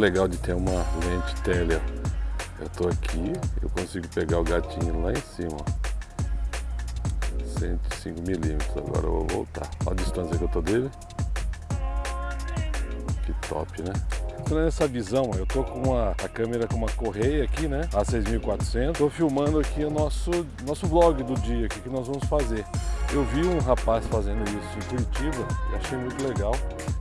legal de ter uma lente tele. Eu tô aqui, eu consigo pegar o gatinho lá em cima. 105 milímetros. Agora eu vou voltar. Olha a distância que eu tô dele. Que top, né? Então nessa visão, eu tô com uma, a câmera com uma correia aqui, né? A 6400. Tô filmando aqui o nosso, nosso vlog do dia, o que nós vamos fazer. Eu vi um rapaz fazendo isso em Curitiba e achei muito legal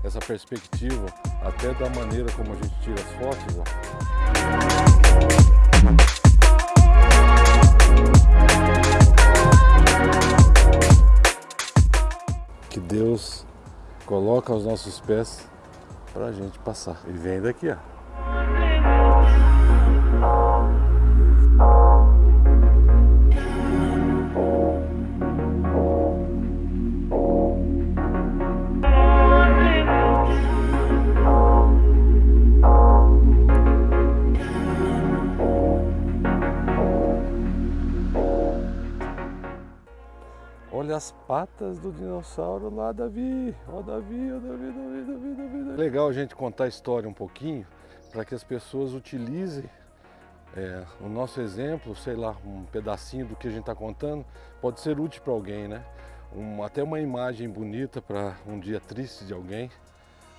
essa perspectiva, até da maneira como a gente tira as fotos. Ó. Que Deus coloca aos nossos pés para a gente passar. E vem daqui, ó. As patas do dinossauro lá, Davi. Ó, Davi, ó, Davi, Davi, Davi, Davi, Davi. Legal a gente contar a história um pouquinho para que as pessoas utilizem é, o nosso exemplo, sei lá, um pedacinho do que a gente está contando, pode ser útil para alguém, né? Um, até uma imagem bonita para um dia triste de alguém.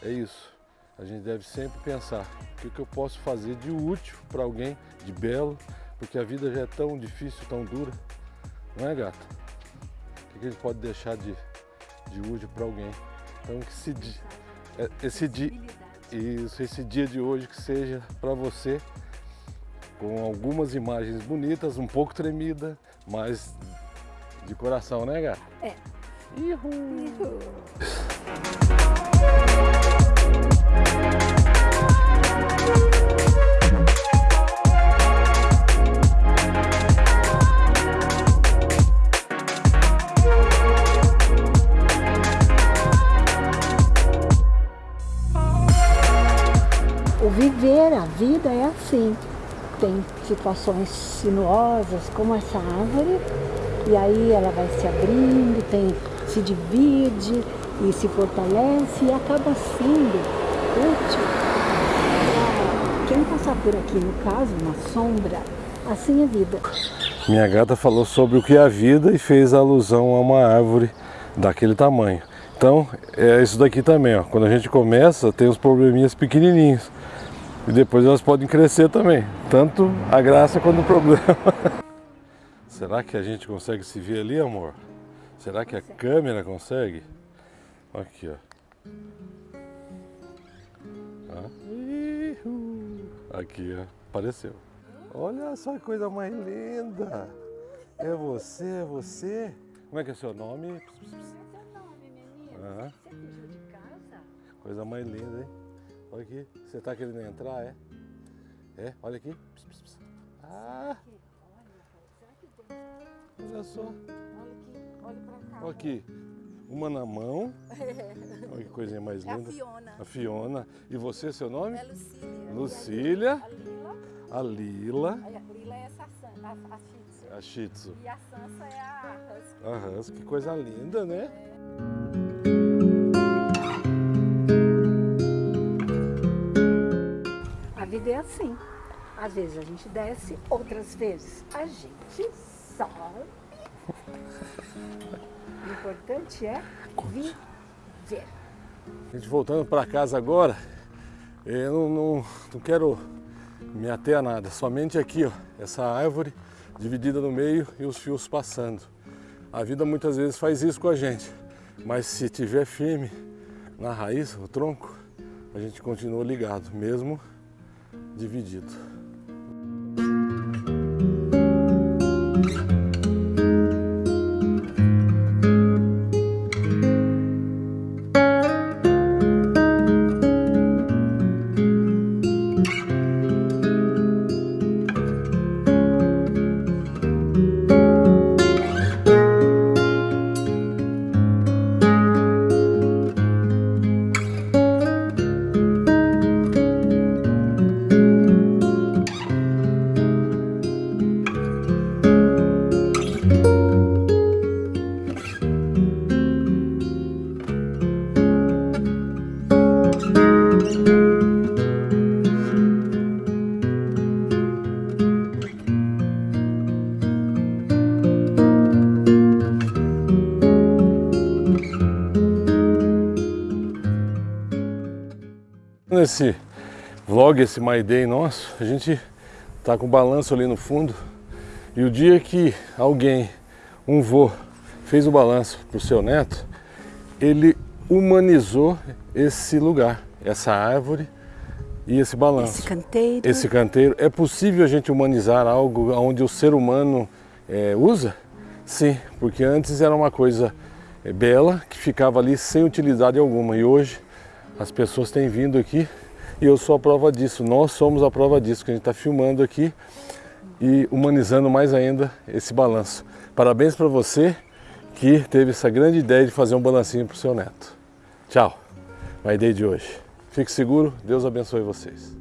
É isso. A gente deve sempre pensar o que, que eu posso fazer de útil para alguém, de belo, porque a vida já é tão difícil, tão dura. Não é, gato? Que a gente pode deixar de, de útil para alguém. Então que esse, é, esse dia, isso, esse dia de hoje que seja para você com algumas imagens bonitas, um pouco tremida, mas de coração, né, gata? É. Ihu. Ihu. Viver a vida é assim. Tem situações sinuosas, como essa árvore, e aí ela vai se abrindo, tem, se divide e se fortalece e acaba sendo útil quem passar por aqui, no caso, uma sombra, assim é vida. Minha gata falou sobre o que é a vida e fez alusão a uma árvore daquele tamanho. Então, é isso daqui também, ó. Quando a gente começa, tem os probleminhas pequenininhos. E depois elas podem crescer também, tanto a graça quanto o problema. Será que a gente consegue se ver ali, amor? Será que a câmera consegue? Aqui, ó. Aqui, ó. Apareceu. Olha só que coisa mais linda. É você, é você. Como é que é seu nome? Menino? Você fugiu de casa? Coisa mais linda, hein? Olha aqui. Você está querendo entrar, é? É? Olha aqui. Pss, pss, pss. Ah! Olha só. Olha aqui. Olha pra cá. Olha aqui. Uma na mão. Olha que coisinha mais linda. É a Fiona. A Fiona. E você, seu nome? É Lucília. Lucília. A Lila. A Lila. A Lila é essa, a, a Shih Tzu. A Shih Tzu. E a Sansa é a Husky. A Husky. Que coisa linda, né? É. assim. Às vezes a gente desce, outras vezes a gente sobe. O importante é viver. A gente voltando para casa agora, eu não, não, não quero me ater a nada, somente aqui, ó, essa árvore dividida no meio e os fios passando. A vida muitas vezes faz isso com a gente, mas se tiver firme na raiz, o tronco, a gente continua ligado, mesmo дивидит fazendo esse vlog, esse My Day nosso, a gente tá com balanço ali no fundo. E o dia que alguém, um vô, fez o balanço pro seu neto, ele humanizou esse lugar, essa árvore e esse balanço. Esse canteiro. Esse canteiro. É possível a gente humanizar algo onde o ser humano é, usa? Sim, porque antes era uma coisa é, bela que ficava ali sem utilidade alguma e hoje as pessoas têm vindo aqui e eu sou a prova disso, nós somos a prova disso, que a gente está filmando aqui e humanizando mais ainda esse balanço. Parabéns para você que teve essa grande ideia de fazer um balancinho para o seu neto. Tchau, My Day de hoje. Fique seguro, Deus abençoe vocês.